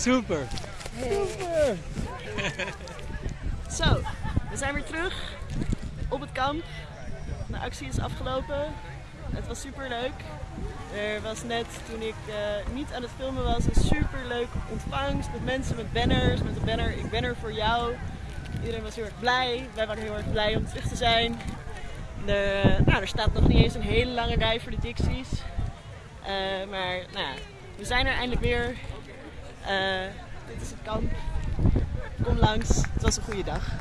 Super. Super. Zo, we zijn weer terug op het kamp. De actie is afgelopen. Het was super leuk. Er was net, toen ik eh, niet aan het filmen was, een super leuke ontvangst met mensen met banners. Met de banner Ik ben er voor jou. Iedereen was heel erg blij. Wij waren heel erg blij om terug te zijn. De, nou, er staat nog niet eens een hele lange rij voor de Dixies. Eh, maar nou, we zijn er eindelijk weer. Eh, dit is het kamp. Kom langs. Het was een goede dag.